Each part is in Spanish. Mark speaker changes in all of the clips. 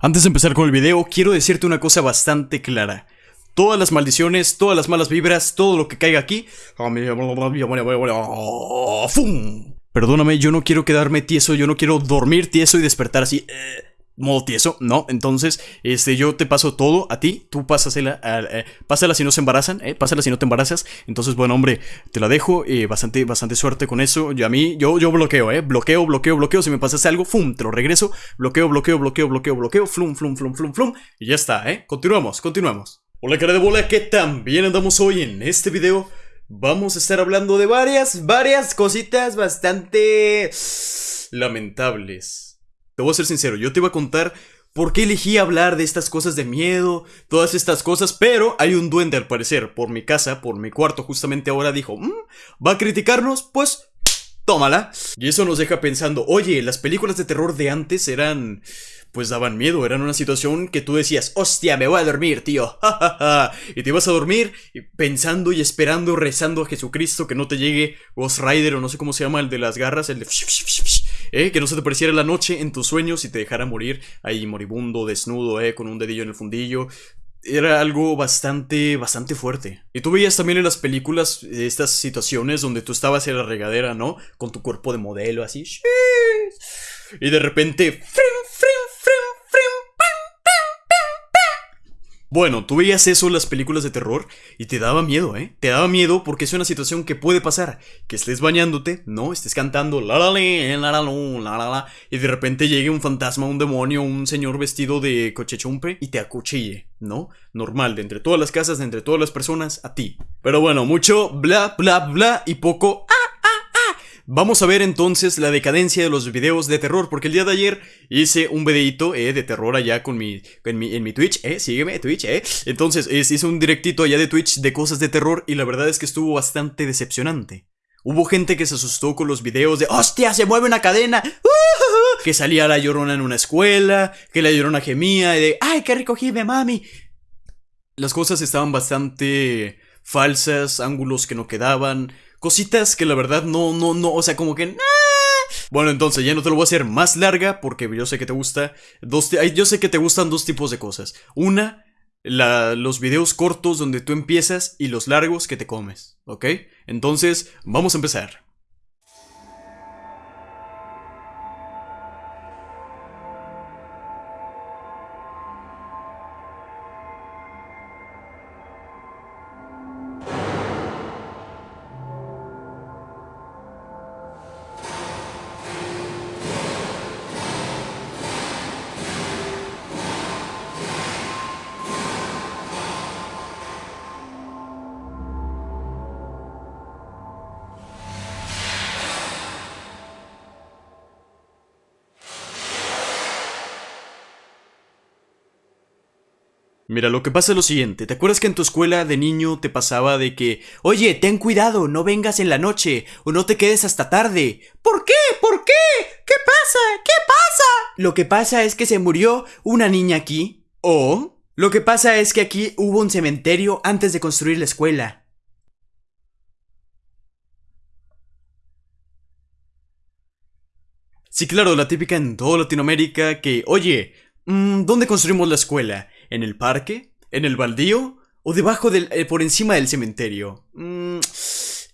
Speaker 1: Antes de empezar con el video, quiero decirte una cosa bastante clara. Todas las maldiciones, todas las malas vibras, todo lo que caiga aquí... ¡Fum! Perdóname, yo no quiero quedarme tieso, yo no quiero dormir tieso y despertar así... eh, modo tieso, no, entonces, este, yo te paso todo a ti, tú pásasela, eh, pásala si no se embarazan, eh, pásala si no te embarazas, entonces, bueno, hombre, te la dejo, eh, bastante, bastante suerte con eso, yo a mí, yo, yo bloqueo, eh, bloqueo, bloqueo, bloqueo, si me pasas algo, fum, te lo regreso, bloqueo, bloqueo, bloqueo, bloqueo, bloqueo, flum, flum, flum, flum, flum, y ya está, eh, continuamos, continuamos. Hola cara de bola, ¿qué tan bien andamos hoy en este video? Vamos a estar hablando de varias, varias cositas bastante lamentables. Te voy a ser sincero, yo te iba a contar por qué elegí hablar de estas cosas de miedo, todas estas cosas, pero hay un duende al parecer por mi casa, por mi cuarto, justamente ahora dijo, "Mm, ¿va a criticarnos? Pues tómala. Y eso nos deja pensando, oye, las películas de terror de antes eran... Pues daban miedo, eran una situación que tú decías, hostia, me voy a dormir, tío. ja, ja, ja". y te ibas a dormir pensando y esperando, rezando a Jesucristo que no te llegue Ghost Rider o no sé cómo se llama, el de las garras, el de... ¿eh? Que no se te pareciera la noche en tus sueños y te dejara morir ahí moribundo, desnudo, ¿eh? Con un dedillo en el fundillo. Era algo bastante, bastante fuerte. Y tú veías también en las películas eh, estas situaciones donde tú estabas en la regadera, ¿no? Con tu cuerpo de modelo así. Y de repente... frim, frim, Bueno, tú veías eso en las películas de terror y te daba miedo, ¿eh? Te daba miedo porque es una situación que puede pasar. Que estés bañándote, ¿no? Estés cantando la la la la lu, la la la y de repente llegue un fantasma, un demonio, un señor vestido de cochechumpe y te acuchille, ¿no? Normal, de entre todas las casas, de entre todas las personas, a ti. Pero bueno, mucho bla bla bla y poco ah. Vamos a ver entonces la decadencia de los videos de terror, porque el día de ayer hice un videito eh, de terror allá con mi, en, mi, en mi Twitch, eh, sígueme Twitch, eh. Entonces es- hice un directito allá de Twitch de cosas de terror y la verdad es que estuvo bastante decepcionante. Hubo gente que se asustó con los videos de ¡Hostia, se mueve una cadena! ¡Uh! Que salía la llorona en una escuela, que la llorona gemía y de ¡Ay, qué recogíme, mami! Las cosas estaban bastante falsas, ángulos que no quedaban, cositas que la verdad no, no, no, o sea, como que... Bueno, entonces ya no te lo voy a hacer más larga porque yo sé que te gusta dos, yo sé que te gustan dos tipos de cosas. Una, la- los videos cortos donde tú empiezas y los largos que te comes, ¿ok? Entonces, vamos a empezar. Mira, lo que pasa es lo siguiente, ¿te acuerdas que en tu escuela de niño te pasaba de que, oye, ten cuidado, no vengas en la noche o no te quedes hasta tarde? ¿Por qué? ¿Por qué? ¿Qué pasa? ¿Qué pasa? Lo que pasa es que se murió una niña aquí. ¿O? Lo que pasa es que aquí hubo un cementerio antes de construir la escuela. Sí, claro, la típica en toda Latinoamérica que, oye, mm, ¿dónde construimos la escuela? ¿En el parque? ¿En el baldío? ¿O debajo del, eh, por encima del cementerio? Mm,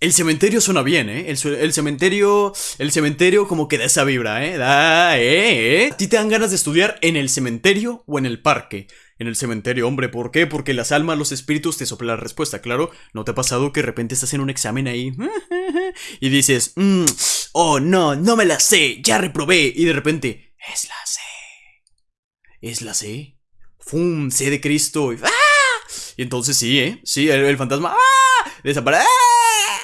Speaker 1: el cementerio suena bien, ¿eh? El, cementerio, el cementerio como que da esa vibra, ¿eh? Da, ¿eh? ¿eh? ¿A ti te dan ganas de estudiar en el cementerio o en el parque? En el cementerio, hombre, ¿por qué? Porque las almas, los espíritus te soplan la respuesta, claro. ¿No te ha pasado que de repente estás en un examen ahí y dices, "Mm, oh no, no me la sé, ya reprobé, y de repente, es la C. Es la C. ¡Fum! C de Cristo. Y, ¡ah! y entonces sí, ¿eh? Sí, el, el fantasma, ¡ah! Desaparece.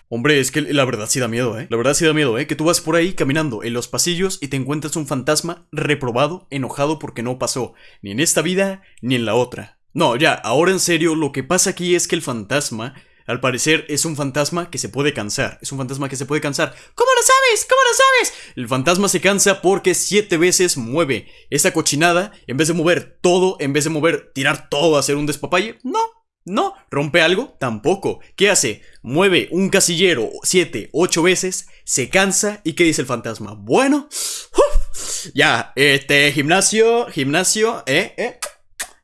Speaker 1: Hombre, es que la verdad sí da miedo, ¿eh? La verdad sí da miedo, ¿eh? Que tú vas por ahí caminando en los pasillos y te encuentras un fantasma reprobado, enojado porque no pasó, ni en esta vida ni en la otra. No, ya, ahora en serio, lo que pasa aquí es que el fantasma, al parecer, es un fantasma que se puede cansar. Es un fantasma que se puede cansar. ¿Cómo lo sabes? ¿Cómo lo sabes? El fantasma se cansa porque siete veces mueve esa cochinada, en vez de mover todo, en vez de mover, tirar todo, hacer un despapalle. No, no. ¿Rompe algo? Tampoco. ¿Qué hace? Mueve un casillero siete, ocho veces, se cansa y ¿qué dice el fantasma? Bueno, uf, ya, este gimnasio, gimnasio, eh, eh,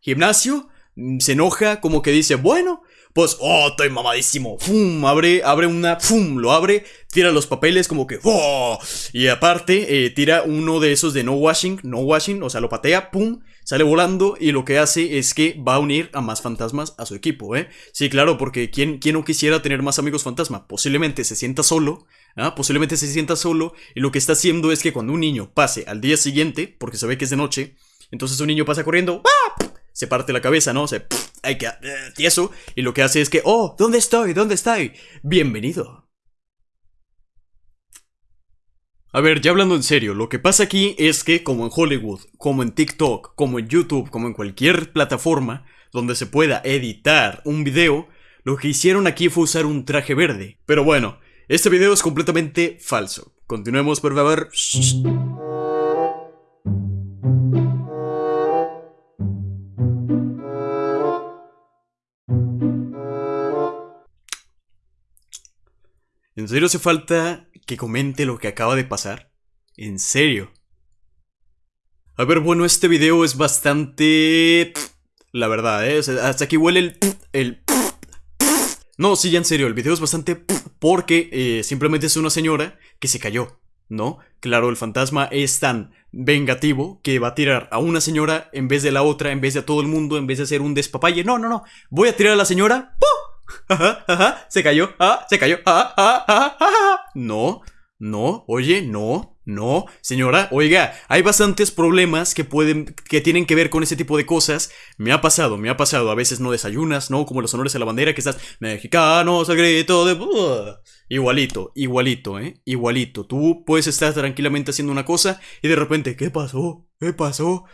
Speaker 1: gimnasio, se enoja como que dice, bueno, pues, oh, estoy mamadísimo. Fum, abre, abre una, fum, lo abre, tira los papeles como que, oh, y aparte, eh, tira uno de esos de no washing, no washing, o sea, lo patea, pum, sale volando y lo que hace es que va a unir a más fantasmas a su equipo, ¿eh? Sí, claro, porque ¿quién, quién no quisiera tener más amigos fantasma? Posiblemente se sienta solo, ¿ah? Posiblemente se sienta solo y lo que está haciendo es que cuando un niño pase al día siguiente, porque se ve que es de noche, entonces un niño pasa corriendo, ¡ah! Se parte la cabeza, ¿no? Se hay que eh, tieso y lo que hace es que, "Oh, ¿dónde estoy? ¿Dónde estoy? Bienvenido." A ver, ya hablando en serio, lo que pasa aquí es que como en Hollywood, como en TikTok, como en YouTube, como en cualquier plataforma donde se pueda editar un video, lo que hicieron aquí fue usar un traje verde. Pero bueno, este video es completamente falso. Continuemos, por favor. ¿En serio hace falta que comente lo que acaba de pasar? ¿En serio? A ver, bueno, este video es bastante... La verdad, ¿eh? Hasta aquí huele el... el... No, sí, ya en serio, el video es bastante... Porque eh, simplemente es una señora que se cayó, ¿no? Claro, el fantasma es tan vengativo que va a tirar a una señora en vez de la otra, en vez de a todo el mundo, en vez de hacer un despapalle. No, no, no. Voy a tirar a la señora. ¡Pum! Ajá, ajá, se cayó, se cayó, ah, ah. No, no, oye, no, no, señora, oiga, hay bastantes problemas que pueden, que tienen que ver con ese tipo de cosas. Me ha pasado, me ha pasado. A veces no desayunas, ¿no? Como los honores a la bandera que estás mexicanos al grito de. Igualito, igualito, ¿eh? Igualito. Tú puedes estar tranquilamente haciendo una cosa y de repente, ¿qué pasó? ¿Qué pasó?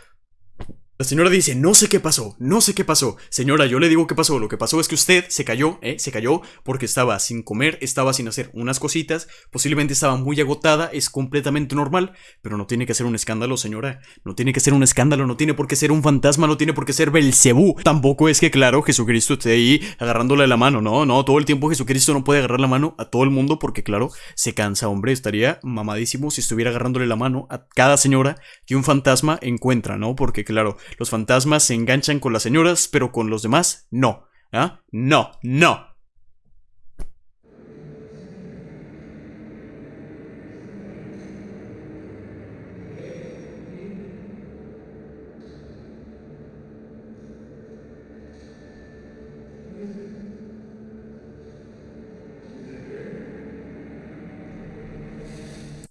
Speaker 1: La señora dice, no sé qué pasó, no sé qué pasó. Señora, yo le digo qué pasó. Lo que pasó es que usted se cayó, ¿eh? Se cayó porque estaba sin comer, estaba sin hacer unas cositas, posiblemente estaba muy agotada, es completamente normal, pero no tiene que ser un escándalo, señora. No tiene que ser un escándalo, no tiene por qué ser un fantasma, no tiene por qué ser Belcebú. Tampoco es que, claro, Jesucristo esté ahí agarrándole la mano, no, no, todo el tiempo Jesucristo no puede agarrar la mano a todo el mundo porque, claro, se cansa, hombre, estaría mamadísimo si estuviera agarrándole la mano a cada señora que un fantasma encuentra, ¿no? Porque, claro, los fantasmas se enganchan con las señoras, pero con los demás no. ¿Ah? No, no.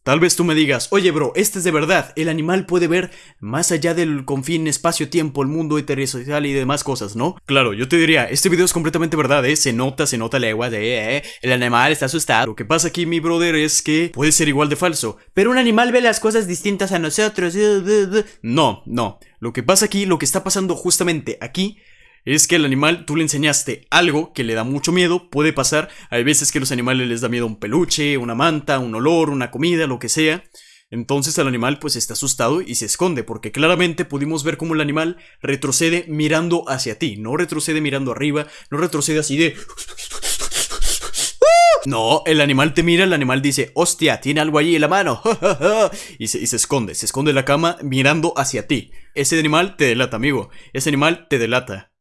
Speaker 1: Tal vez tú me digas, oye bro, este es de verdad, el animal puede ver más allá del confín espacio-tiempo, el mundo heterosexual y demás cosas, ¿no? Claro, yo te diría, este video es completamente verdad, ¿eh? Se nota, se nota legua de, eh, el animal está asustado. Lo que pasa aquí, mi brother, es que puede ser igual de falso. Pero un animal ve las cosas distintas a nosotros. No, no. Lo que pasa aquí, lo que está pasando justamente aquí es que el animal tú le enseñaste algo que le da mucho miedo, puede pasar, hay veces que a los animales les da miedo un peluche, una manta, un olor, una comida, lo que sea. Entonces el animal pues está asustado y se esconde, porque claramente pudimos ver cómo el animal retrocede mirando hacia ti, no retrocede mirando arriba, no retrocede así de... No, el animal te mira, el animal dice, hostia, tiene algo allí en la mano. y, se, y se esconde, se esconde en la cama mirando hacia ti. Ese animal te delata, amigo. Ese animal te delata.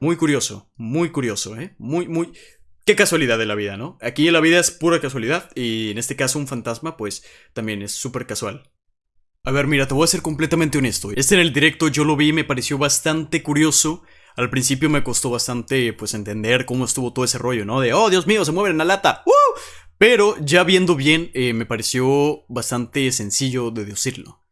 Speaker 1: Muy curioso, muy curioso, ¿eh? Muy, muy... Qué casualidad de la vida, ¿no? Aquí la vida es pura casualidad y en este caso un fantasma pues también es súper casual. A ver, mira, te voy a ser completamente honesto. Este en el directo yo lo vi y me pareció bastante curioso. Al principio me costó bastante pues entender cómo estuvo todo ese rollo, ¿no? De, oh, Dios mío, se mueve en la lata. ¡Uh! Pero ya viendo bien, eh, me pareció bastante sencillo deducirlo.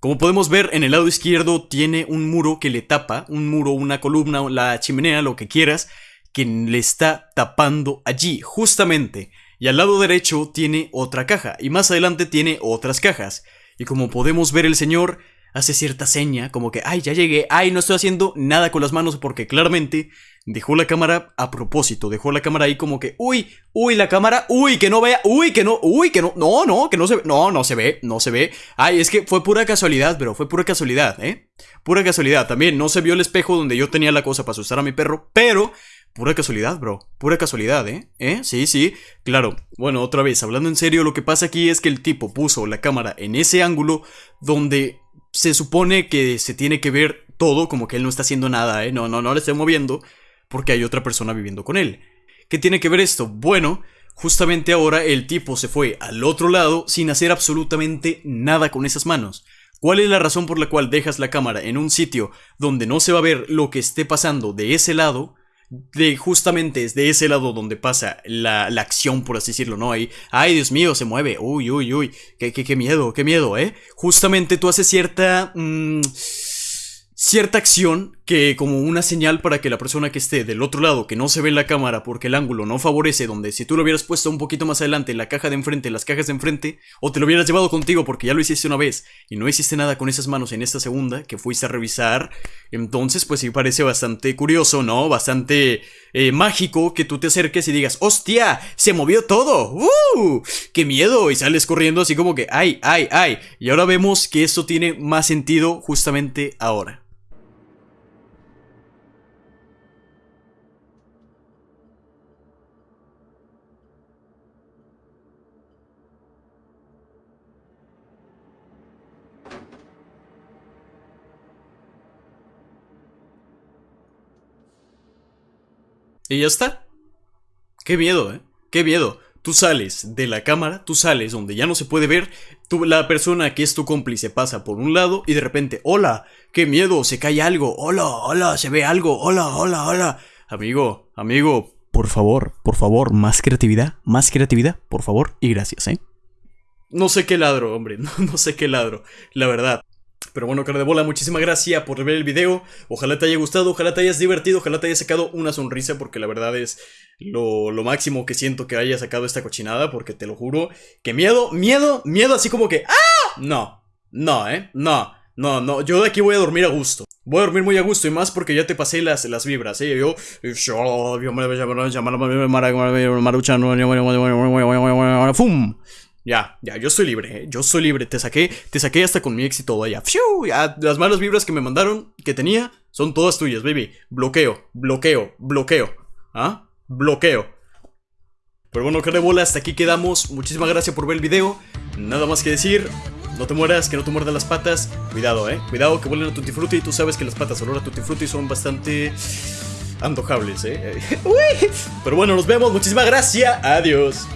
Speaker 1: Como podemos ver, en el lado izquierdo tiene un muro que le tapa, un muro, una columna, la chimenea, lo que quieras, que le está tapando allí, justamente. Y al lado derecho tiene otra caja, y más adelante tiene otras cajas. Y como podemos ver, el señor hace cierta seña, como que, ay, ya llegué, ay, no estoy haciendo nada con las manos, porque claramente dejó la cámara a propósito, dejó la cámara ahí como que, uy, uy, la cámara, uy, que no vea, uy, que no, uy, que no, no, no, que no se ve, no, no se ve, no se ve. Ay, es que fue pura casualidad, pero fue pura casualidad, ¿eh? Pura casualidad, también no se vio el espejo donde yo tenía la cosa para asustar a mi perro, pero Pura casualidad, bro. Pura casualidad, ¿eh? ¿Eh? Sí, sí. Claro. Bueno, otra vez, hablando en serio, lo que pasa aquí es que el tipo puso la cámara en ese ángulo donde se supone que se tiene que ver todo, como que él no está haciendo nada, ¿eh? No, no, no le estoy moviendo, porque hay otra persona viviendo con él. ¿Qué tiene que ver esto? Bueno, justamente ahora el tipo se fue al otro lado sin hacer absolutamente nada con esas manos. ¿Cuál es la razón por la cual dejas la cámara en un sitio donde no se va a ver lo que esté pasando de ese lado? De justamente es de ese lado donde pasa la, la, acción, por así decirlo, ¿no? Ahí, ay, Dios mío, se mueve, uy, uy, uy, qué, qué, qué miedo, qué miedo, ¿eh? Justamente tú haces cierta... Mmm, cierta acción que como una señal para que la persona que esté del otro lado, que no se ve en la cámara porque el ángulo no favorece, donde si tú lo hubieras puesto un poquito más adelante la caja de enfrente, las cajas de enfrente, o te lo hubieras llevado contigo porque ya lo hiciste una vez y no hiciste nada con esas manos en esta segunda que fuiste a revisar, entonces pues sí parece bastante curioso, ¿no? Bastante eh, mágico que tú te acerques y digas, ¡hostia! ¡Se movió todo! ¡Uh! ¡Qué miedo! Y sales corriendo así como que, ¡ay, ay, ay! Y ahora vemos que esto tiene más sentido justamente ahora. Y ya está. Qué miedo, ¿eh? Qué miedo. Tú sales de la cámara, tú sales donde ya no se puede ver, tú, la persona que es tu cómplice pasa por un lado y de repente, hola, qué miedo, se cae algo, hola, hola, se ve algo, hola, hola, hola. Amigo, amigo, por favor, por favor, más creatividad, más creatividad, por favor, y gracias, ¿eh? No sé qué ladro, hombre, no, no sé qué ladro, la verdad. Pero bueno, cara de bola, muchísimas gracias por ver el video. Ojalá te haya gustado, ojalá te hayas divertido, ojalá te haya sacado una sonrisa, porque la verdad es lo, lo, máximo que siento que haya sacado esta cochinada, porque te lo juro que miedo, miedo, miedo, así como que ¡Ah! No, no, eh, no, no, no, yo de aquí voy a dormir a gusto. Voy a dormir muy a gusto y más porque ya te pasé las, las vibras, ¿eh? Yo... ¡Fum! Ya, ya, yo estoy libre, ¿eh? yo soy libre. Te saqué, te saqué hasta con mi todo allá. ¡Fiu! Ya, las malas vibras que me mandaron, que tenía, son todas tuyas, baby. Bloqueo, bloqueo, bloqueo. ¿Ah? Bloqueo. Pero bueno, que de bola, hasta aquí quedamos. Muchísimas gracias por ver el video. Nada más que decir. No te mueras, que no te muerdan las patas. Cuidado, eh. Cuidado que vuelen a Tutti Frutti. Tú sabes que las patas olor a Tutti Frutti son bastante antojables, eh. Pero bueno, nos vemos. Muchísimas gracias. Adiós.